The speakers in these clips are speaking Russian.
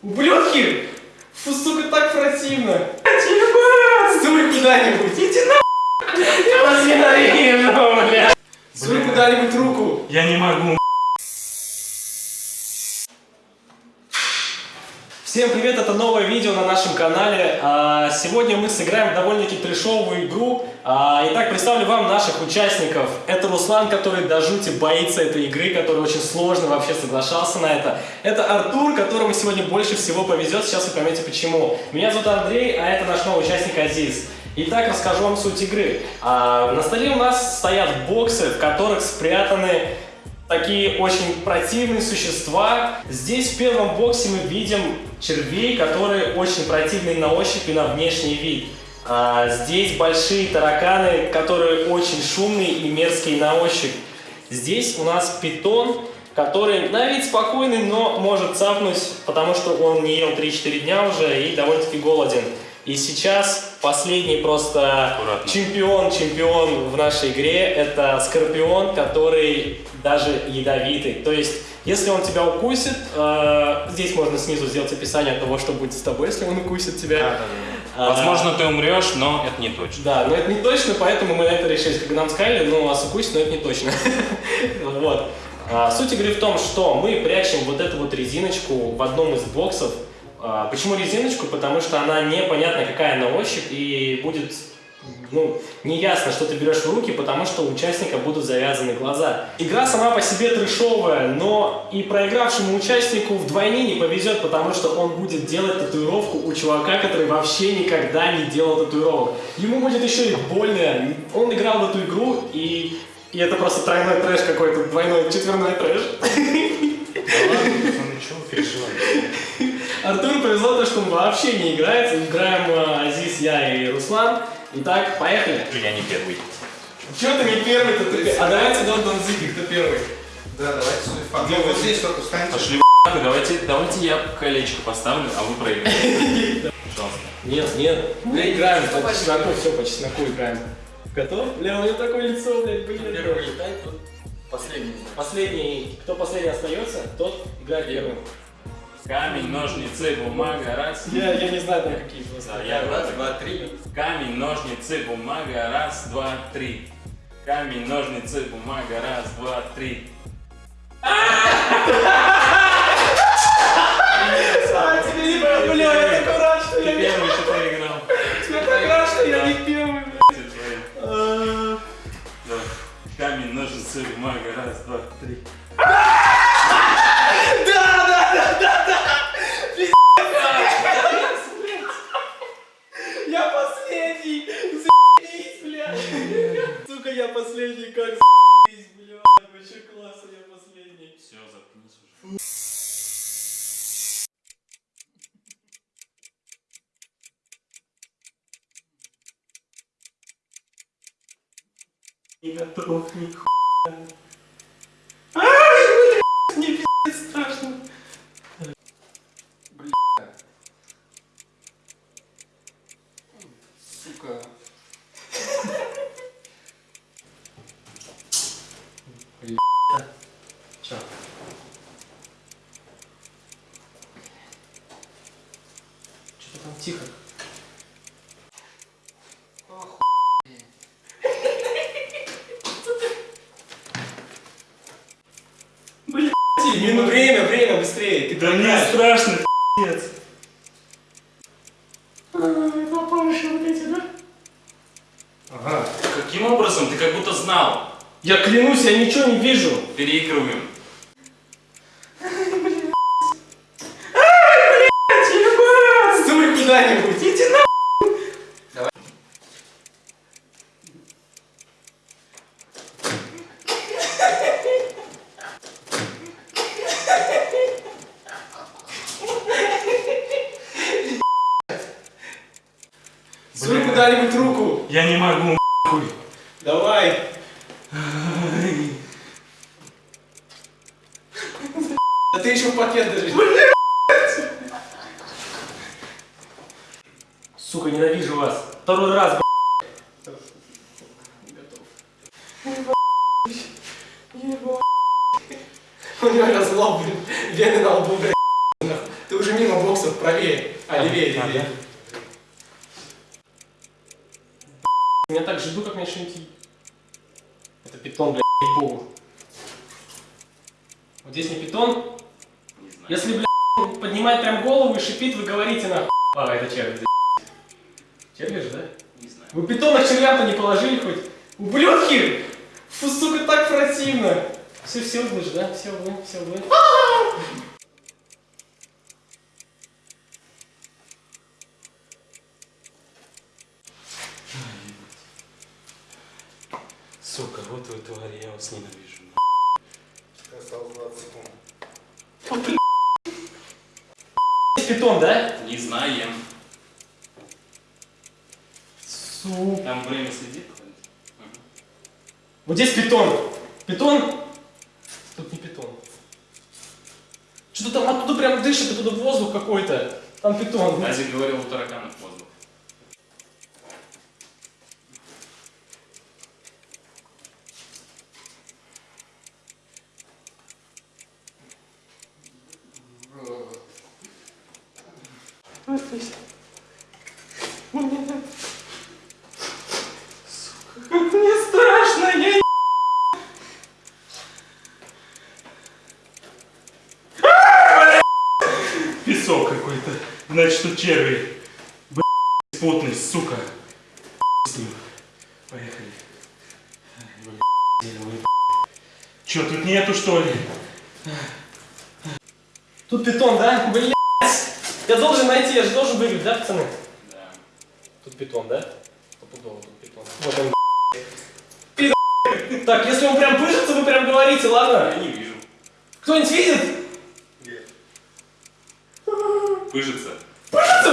Ублюдки! Фу, сука, так противно! Суй куда-нибудь! Иди на! Я вас ненавижу, бля. Суй куда-нибудь руку! Я не могу. Всем привет, это новое видео на нашем канале. А, Сегодня мы сыграем довольно-таки трешовую игру. А, Итак, представлю вам наших участников. Это Руслан, который до жути боится этой игры, который очень сложно вообще соглашался на это. Это Артур, которому сегодня больше всего повезет. Сейчас вы поймете почему. Меня зовут Андрей, а это наш новый участник Азиз. Итак, расскажу вам суть игры. А, На столе у нас стоят боксы, в которых спрятаны такие очень противные существа. Здесь в первом боксе мы видим червей, которые очень противные на ощупь и на внешний вид. А здесь большие тараканы, которые очень шумные и мерзкие на ощупь. Здесь у нас питон, который на вид спокойный, но может цапнуть, потому что он не ел 3-4 дня уже и довольно-таки голоден. И сейчас последний просто Аккуратно. чемпион, чемпион в нашей игре, это Скорпион, который даже ядовитый. То есть, если он тебя укусит, э, здесь можно снизу сделать описание того, что будет с тобой, если он укусит тебя. А, Возможно, ты умрешь, но это не точно. Да, но это не точно, поэтому мы это решили. Как нам сказали, ну, вас укусит, но это не точно. Вот. А, Суть игры в том, что мы прячем вот эту вот резиночку в одном из боксов. А, Почему резиночку? Потому что она непонятна какая на ощупь и будет ну, неясно, что ты берешь в руки, потому что у участника будут завязаны глаза. Игра сама по себе трешовая, но и проигравшему участнику вдвойне не повезет, потому что он будет делать татуировку у чувака, который вообще никогда не делал татуировок. Ему будет еще и больно. Он играл в эту игру, и, и это просто тройной трэш какой-то, двойной, четверной трэш. Артуру повезло то, что он вообще не играет. Играем э, Азиз, я и Руслан. Итак, поехали. Я не первый. Чего ты не первый-то? Ты... А давайте Дон Дон Зиги, кто первый? Да, давайте судьба. Ну, вот здесь только встаньте. Пошли в давайте, давайте я колечко поставлю, а вы проиграете. Пожалуйста. Нет, нет, мы играем по чесноку, все по чесноку играем. Готов? Бля, у него такое лицо, блядь, блин. Первый летает, тут последний. Последний, кто последний остается, тот играет первым. Камень, ножницы, бумага, раз. Я, я не знаю там какие просто. Да, я Раз, два, три. Камень, ножницы, бумага, раз, два, три. Камень, ножницы, бумага, раз, два, три. А, тебе не было, бля, я такой рад, что Ты я не первый, что проиграл. Я так рад, что я не первый, бля. Ты твой. А, Давай. Камень, ножницы, бумага, раз, два, три. Я последний! Заебись, блядь! Сука, я последний, как заебись, блядь! Вообще классно, я последний. Все, заткнись уже. Не готов, ни хуя. Ай, блядь, мне пиздец страшно. Сука. Чё? Что-то там тихо. Блядь, ну время, время, быстрее, ты Да мне страшно, пи***ц. Попавшие вот эти, да? Ага. Каким образом? Ты как будто знал. Я клянусь, я ничего не вижу. Переигрываем. Суй куда-нибудь, иди на... Суй куда-нибудь руку. Я не могу, хуй. Давай. Да ты еще в пакет держишь. Сука, ненавижу вас. Второй раз, б***ь. Готов. У него разлом, блин. Вены на лбу, блядь. Ты уже мимо боксов, правее. А, левее, А, левее. Так жду, как мне что-нибудь... Это питон, блядь, богу. Вот здесь не питон. Не знаю. Если, блядь, поднимать прям голову и шипит, вы говорите нахуй. А, это червь, блядь. Червь же, да? Не знаю. Вы питона к червям-то не положили хоть? Ублюдки! Фу, сука, так противно! Все, все углы же, да? Все углы, все углы. Сука, вот вы твари, я вас ненавижу. Осталось 20 секунд. Здесь питон, да? Не знаем. Сука. Там время следит? Вот здесь питон. Питон? Тут не питон. Что-то там оттуда прям дышит, оттуда воздух какой-то. Там питон. Азик говорил, у тараканов воздух. Мне страшно, я Песок какой-то. Значит, тут черви. Блядь, потный, сука. С ним. Поехали. Че, тут нету что ли? Тут питон, да? Блять! Я должен найти, я же должен выиграть, да, пацаны? Да. Тут питон, да? Стопудово тут питон. Вот он. Так, если он прям пыжится, вы прям говорите, ладно? Я не вижу. Кто-нибудь видит? Пыжится. Пыжится,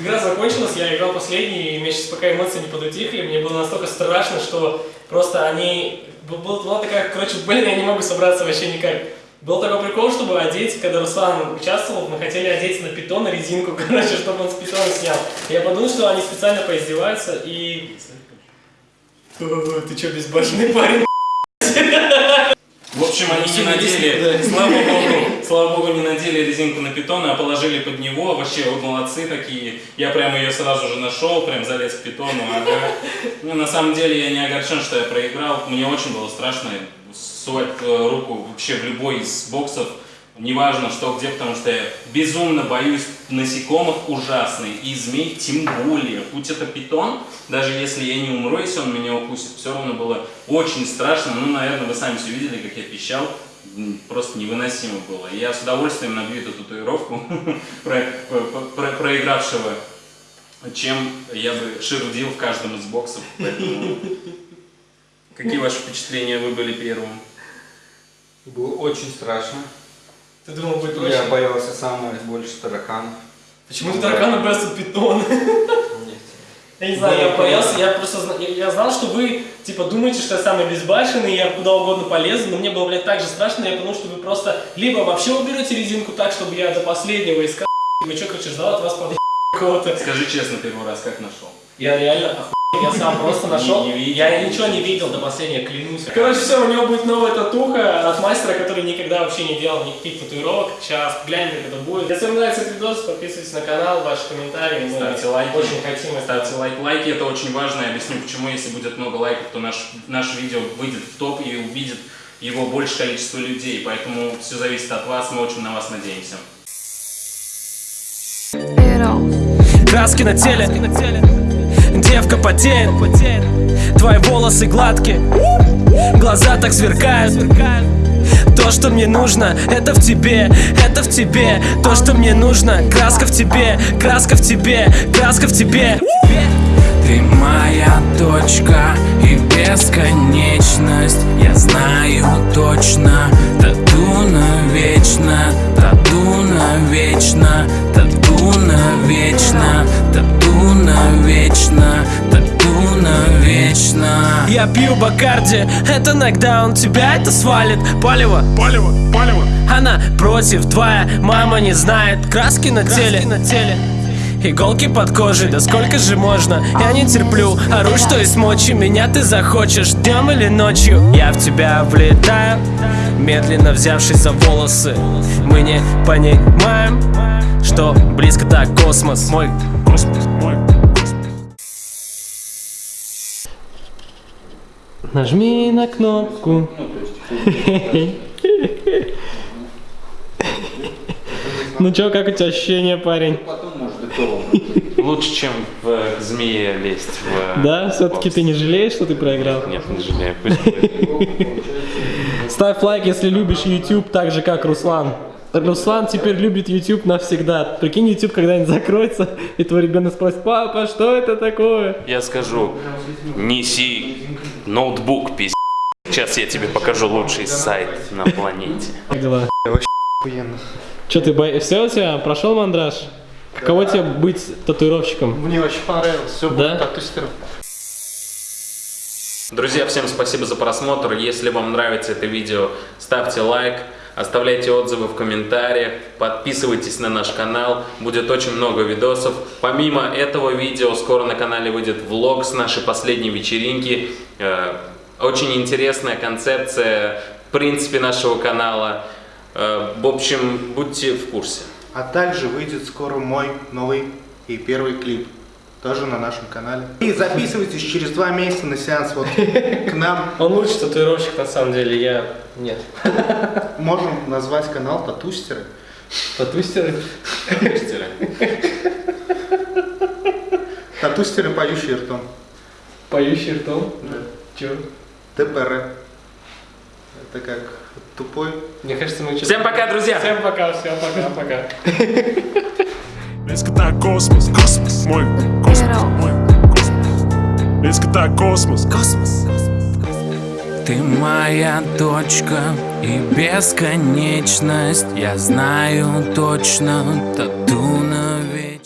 игра закончилась, я играл последний, и мне сейчас пока эмоции не подутихли, мне было настолько страшно, что просто они... Была, была такая, короче, блин, я не могу собраться вообще никак. Был такой прикол, чтобы одеть, когда Руслан участвовал, мы хотели одеть на питона резинку, короче, чтобы он с питона снял. Я подумал, что они специально поиздеваются и... Ты что, безбашенный парень? В общем, они не надели, да. слава богу, слава богу, не надели резинку на питона, а положили под него. Вообще, вот молодцы такие. Я прям ее сразу же нашел, прям залез к питону. Ага. Ну, на самом деле, я не огорчен, что я проиграл. Мне очень было страшно сувать э, руку вообще в любой из боксов. Неважно, что где, потому что я безумно боюсь насекомых ужасных и змей тем более. Будь это питон, даже если я не умру, если он меня укусит, все равно было очень страшно. Ну, наверное, вы сами все видели, как я пищал. Просто невыносимо было. Я с удовольствием набью эту татуировку про- про- про- проигравшего, чем я бы шерудил в каждом из боксов. Какие ваши впечатления? Вы были первым. Было очень страшно. Ты думал, будет Я проще? боялся самого больше тараканов. Почему ты таракана боялся питона? Я не знаю, я боялся, я просто зна- я, я знал, что вы типа думаете, что я самый безбашенный, я куда угодно полезу, но мне было, блядь, так же страшно, я подумал, что вы просто либо вообще уберете резинку так, чтобы я до последнего искал, либо что, короче, ждал от вас под какого-то. Скажи честно, первый раз как нашел? Я реально охуенно Я сам просто нашел. Не видел. Я ничего не видел до последнего, клянусь. Короче, все, у него будет новая татуха от мастера, который никогда вообще не делал никаких татуировок. Сейчас глянем, как это будет. Если вам нравится этот видос, подписывайтесь на канал, ваши комментарии. Мы Ставьте лайки. Очень хотим. Ставьте лайк. Лайки это очень важно. Я объясню почему. Если будет много лайков, то наш, наше видео выйдет в топ и увидит его большее количество людей. Поэтому все зависит от вас. Мы очень на вас надеемся. It all. Краски на теле Девка потеет. Твои волосы гладкие Глаза так сверкают. То, что мне нужно, это в тебе, это в тебе. То, что мне нужно, краска в тебе, краска в тебе, краска в тебе. Ты моя точка и бесконечность. Я знаю точно, тату навечно Тату навечно, тату навечно Тату навечно, тату навечно. Я пью Бакарди, это нокдаун Тебя это свалит, палево, палево, палево. Она против, твоя мама не знает. Краски на теле, на теле. Иголки под кожей, да сколько же можно? Я не терплю, ору, что есть мочи Меня ты захочешь днем или ночью. Я в тебя влетаю Медленно взявшись за волосы. Мы не понимаем Что близко так космос. Мой космос, мой Нажми на кнопку Ну чё, как у тебя ощущения, парень? Лучше, чем в к змее лезть в... Да, все-таки ты не жалеешь, что ты проиграл? Нет, не жалею. Ставь лайк, если любишь YouTube так же, как Руслан. Руслан теперь любит YouTube навсегда. Прикинь, YouTube когда-нибудь закроется, и твой ребенок спросит, папа, что это такое? Я скажу, неси ноутбук, пиздец. Сейчас я тебе покажу лучший сайт на планете. Как дела? Че ты боишься? Все у тебя? Прошел мандраж? Каково тебе быть татуировщиком? Мне очень понравилось, все Да? будет тату-стиром. Друзья, всем спасибо за просмотр. Если вам нравится это видео, ставьте лайк, оставляйте отзывы в комментариях, подписывайтесь на наш канал, будет очень много видосов. Помимо этого видео, скоро на канале выйдет влог с нашей последней вечеринки. Э, Очень интересная концепция, в принципе, нашего канала. Э, В общем, будьте в курсе. А также выйдет скоро мой новый и первый клип. Тоже на нашем канале. И записывайтесь через два месяца на сеанс вот к нам. Он лучший татуировщик, на самом деле, я... Нет. Можем назвать канал Татустеры. Татустеры? Татустеры, поющие ртом. Поющий ртом? Да. Че? ТПР. Это как тупой. Мне кажется, мы... Всем пока, друзья! Всем пока, всем пока-пока. Близко так космос, космос, мой космос, мой космос. Близко так космос, космос. Ты моя точка и бесконечность Я знаю точно, тату на